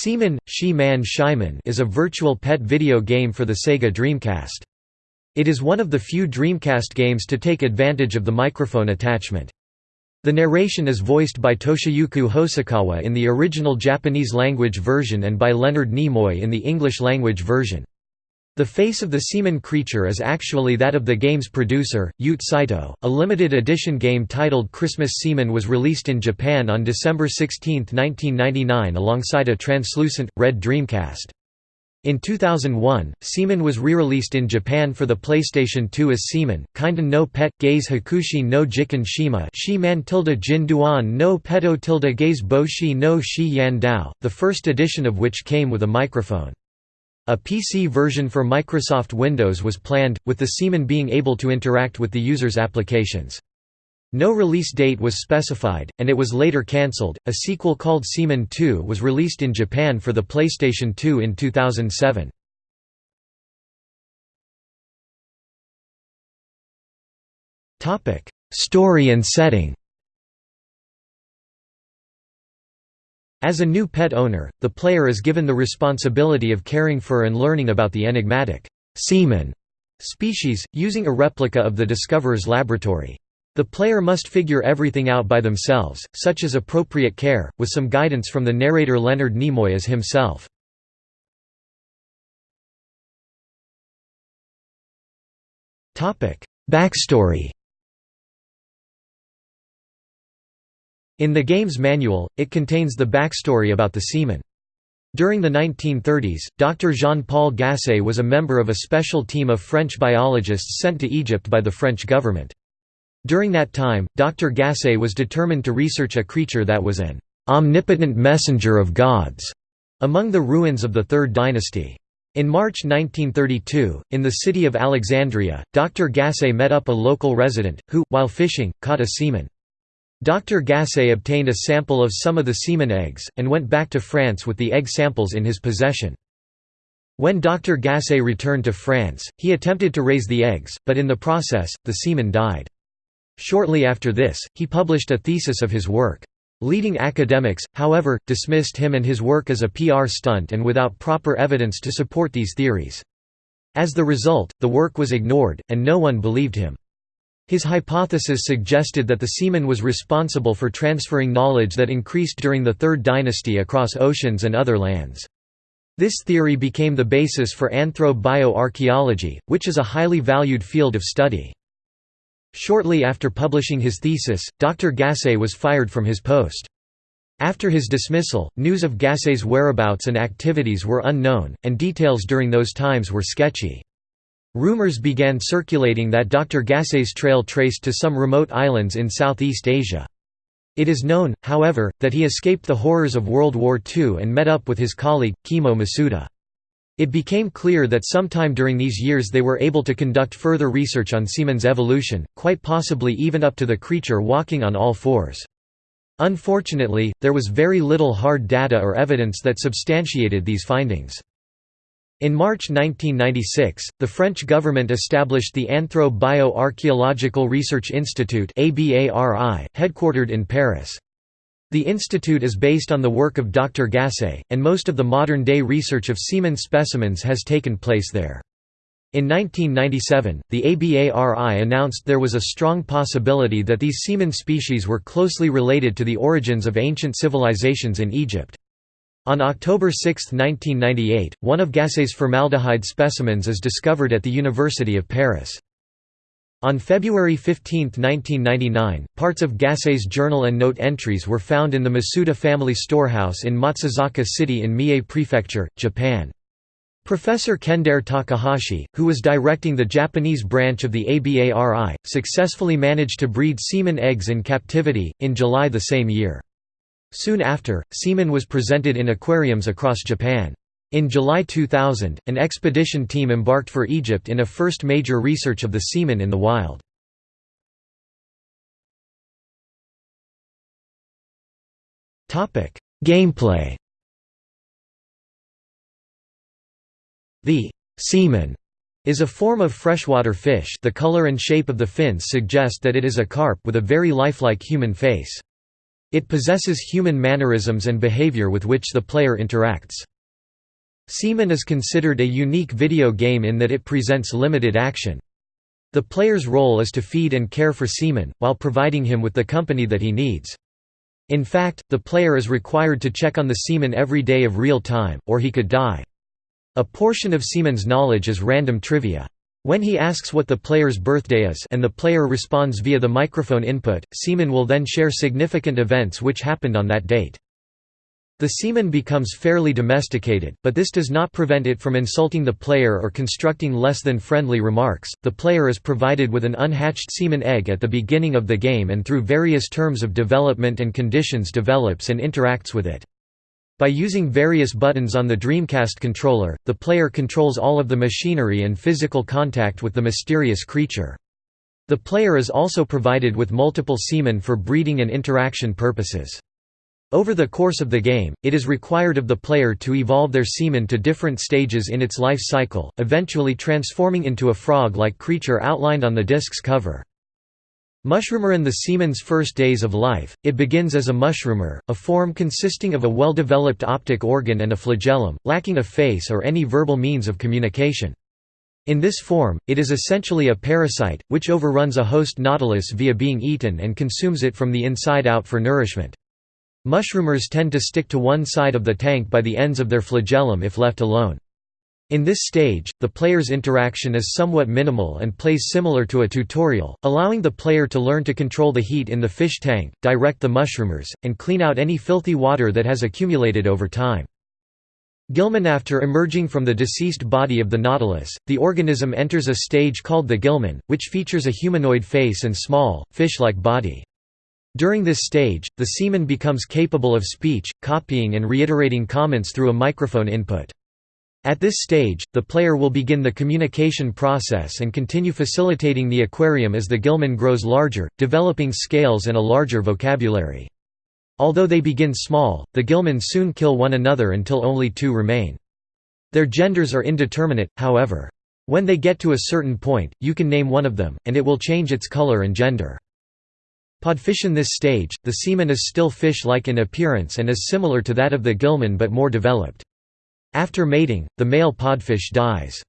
Seaman, She-Man Shyman is a virtual pet video game for the Sega Dreamcast. It is one of the few Dreamcast games to take advantage of the microphone attachment. The narration is voiced by Toshiyuki Hosokawa in the original Japanese-language version and by Leonard Nimoy in the English-language version. The face of the seaman creature is actually that of the game's producer, Ute Saito. A limited edition game titled Christmas Seaman was released in Japan on December 16, 1999 alongside a translucent, red Dreamcast. In 2001, Seaman was re-released in Japan for the PlayStation 2 as Seaman, Kinda no Pet, Gaze Hakushi no Jiken Shima Shi-man tilde Jin Duan no Peto tilde Gaze Boshi no Shi Yan Dao, the first edition of which came with a microphone. A PC version for Microsoft Windows was planned, with the Seaman being able to interact with the user's applications. No release date was specified, and it was later cancelled. A sequel called Seaman 2 was released in Japan for the PlayStation 2 in 2007. Topic: Story and setting. As a new pet owner, the player is given the responsibility of caring for and learning about the enigmatic seaman species, using a replica of the Discoverer's laboratory. The player must figure everything out by themselves, such as appropriate care, with some guidance from the narrator Leonard Nimoy as himself. Backstory In the game's manual, it contains the backstory about the seaman. During the 1930s, Dr. Jean-Paul Gassé was a member of a special team of French biologists sent to Egypt by the French government. During that time, Dr. Gassé was determined to research a creature that was an omnipotent messenger of gods among the ruins of the Third Dynasty. In March 1932, in the city of Alexandria, Dr. Gassé met up a local resident, who, while fishing, caught a seaman. Dr. Gassé obtained a sample of some of the seaman eggs, and went back to France with the egg samples in his possession. When Dr. Gassé returned to France, he attempted to raise the eggs, but in the process, the seaman died. Shortly after this, he published a thesis of his work. Leading academics, however, dismissed him and his work as a PR stunt and without proper evidence to support these theories. As the result, the work was ignored, and no one believed him. His hypothesis suggested that the seaman was responsible for transferring knowledge that increased during the Third Dynasty across oceans and other lands. This theory became the basis for anthro-bioarchaeology, which is a highly valued field of study. Shortly after publishing his thesis, Dr. Gassé was fired from his post. After his dismissal, news of Gassé's whereabouts and activities were unknown, and details during those times were sketchy. Rumors began circulating that Dr. Gassé's trail traced to some remote islands in Southeast Asia. It is known, however, that he escaped the horrors of World War II and met up with his colleague, Kimo Masuda. It became clear that sometime during these years they were able to conduct further research on seaman's evolution, quite possibly even up to the creature walking on all fours. Unfortunately, there was very little hard data or evidence that substantiated these findings. In March 1996, the French government established the Anthro-Bioarchaeological Research Institute headquartered in Paris. The institute is based on the work of Dr. Gassé, and most of the modern-day research of seaman specimens has taken place there. In 1997, the ABARI announced there was a strong possibility that these seaman species were closely related to the origins of ancient civilizations in Egypt. On October 6, 1998, one of Gassé's formaldehyde specimens is discovered at the University of Paris. On February 15, 1999, parts of Gassé's journal and note entries were found in the Masuda family storehouse in Matsuzaka City in Mie Prefecture, Japan. Professor Kendare Takahashi, who was directing the Japanese branch of the ABARI, successfully managed to breed seaman eggs in captivity, in July the same year. Soon after, seaman was presented in aquariums across Japan. In July 2000, an expedition team embarked for Egypt in a first major research of the seaman in the wild. Gameplay The seaman is a form of freshwater fish the color and shape of the fins suggest that it is a carp with a very lifelike human face. It possesses human mannerisms and behavior with which the player interacts. Seaman is considered a unique video game in that it presents limited action. The player's role is to feed and care for Seaman, while providing him with the company that he needs. In fact, the player is required to check on the Seaman every day of real time, or he could die. A portion of Seaman's knowledge is random trivia. When he asks what the player's birthday is and the player responds via the microphone input, Seaman will then share significant events which happened on that date. The seaman becomes fairly domesticated, but this does not prevent it from insulting the player or constructing less than friendly remarks. The player is provided with an unhatched seaman egg at the beginning of the game and through various terms of development and conditions develops and interacts with it. By using various buttons on the Dreamcast controller, the player controls all of the machinery and physical contact with the mysterious creature. The player is also provided with multiple seamen for breeding and interaction purposes. Over the course of the game, it is required of the player to evolve their seaman to different stages in its life cycle, eventually transforming into a frog-like creature outlined on the disc's cover. Mushroomer in the seaman's first days of life, it begins as a mushroomer, a form consisting of a well-developed optic organ and a flagellum, lacking a face or any verbal means of communication. In this form, it is essentially a parasite, which overruns a host nautilus via being eaten and consumes it from the inside out for nourishment. Mushroomers tend to stick to one side of the tank by the ends of their flagellum if left alone. In this stage, the player's interaction is somewhat minimal and plays similar to a tutorial, allowing the player to learn to control the heat in the fish tank, direct the mushroomers, and clean out any filthy water that has accumulated over time. Gilman After emerging from the deceased body of the nautilus, the organism enters a stage called the gilman, which features a humanoid face and small, fish-like body. During this stage, the seaman becomes capable of speech, copying and reiterating comments through a microphone input. At this stage, the player will begin the communication process and continue facilitating the aquarium as the gilman grows larger, developing scales and a larger vocabulary. Although they begin small, the gilman soon kill one another until only two remain. Their genders are indeterminate, however. When they get to a certain point, you can name one of them, and it will change its color and gender. Podfish in this stage, the seaman is still fish-like in appearance and is similar to that of the gilman but more developed. After mating, the male podfish dies.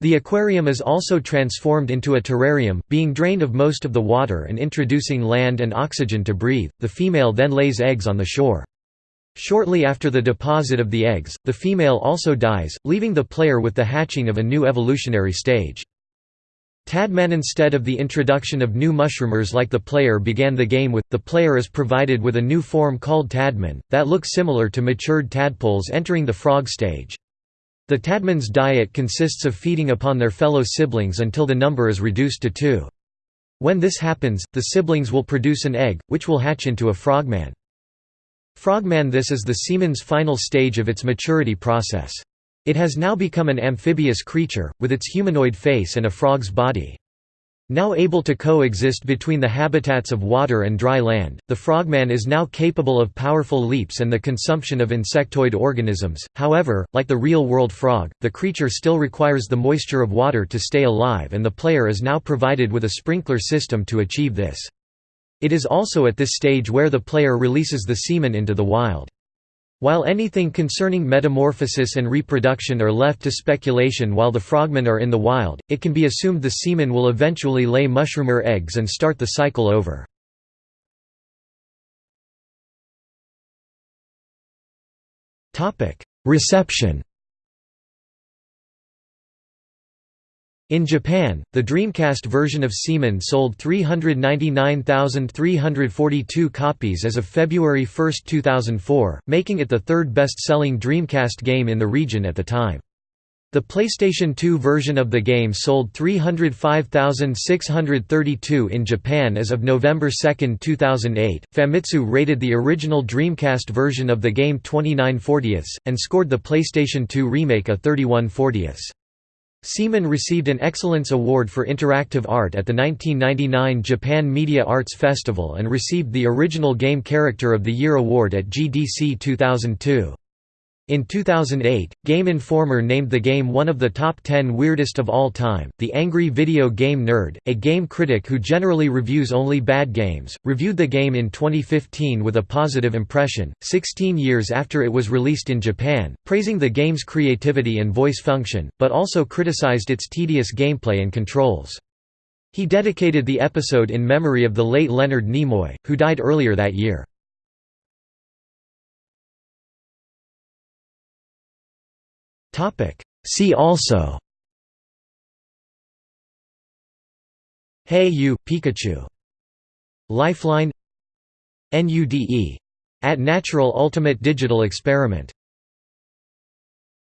The aquarium is also transformed into a terrarium, being drained of most of the water and introducing land and oxygen to breathe. The female then lays eggs on the shore. Shortly after the deposit of the eggs, the female also dies, leaving the player with the hatching of a new evolutionary stage. Tadman Instead of the introduction of new mushroomers like the player began the game with, the player is provided with a new form called Tadman, that looks similar to matured tadpoles entering the frog stage. The Tadman's diet consists of feeding upon their fellow siblings until the number is reduced to two. When this happens, the siblings will produce an egg, which will hatch into a frogman. Frogman This is the seaman's final stage of its maturity process. It has now become an amphibious creature, with its humanoid face and a frog's body. Now able to coexist between the habitats of water and dry land, the frogman is now capable of powerful leaps and the consumption of insectoid organisms. However, like the real-world frog, the creature still requires the moisture of water to stay alive and the player is now provided with a sprinkler system to achieve this. It is also at this stage where the player releases the seaman into the wild. While anything concerning metamorphosis and reproduction are left to speculation while the frogmen are in the wild, it can be assumed the seaman will eventually lay mushroomer eggs and start the cycle over. Reception In Japan, the Dreamcast version of Seaman sold 399,342 copies as of February 1, 2004, making it the third best-selling Dreamcast game in the region at the time. The PlayStation 2 version of the game sold 305,632 in Japan as of November 2, 2008. Famitsu rated the original Dreamcast version of the game 29 40ths, and scored the PlayStation 2 remake a 31 40ths. Seaman received an Excellence Award for Interactive Art at the 1999 Japan Media Arts Festival and received the Original Game Character of the Year award at GDC 2002. In 2008, Game Informer named the game one of the top 10 weirdest of all time. The Angry Video Game Nerd, a game critic who generally reviews only bad games, reviewed the game in 2015 with a positive impression, 16 years after it was released in Japan, praising the game's creativity and voice function, but also criticized its tedious gameplay and controls. He dedicated the episode in memory of the late Leonard Nimoy, who died earlier that year. Topic. See also Hey You, Pikachu. Lifeline NUDE. At Natural Ultimate Digital Experiment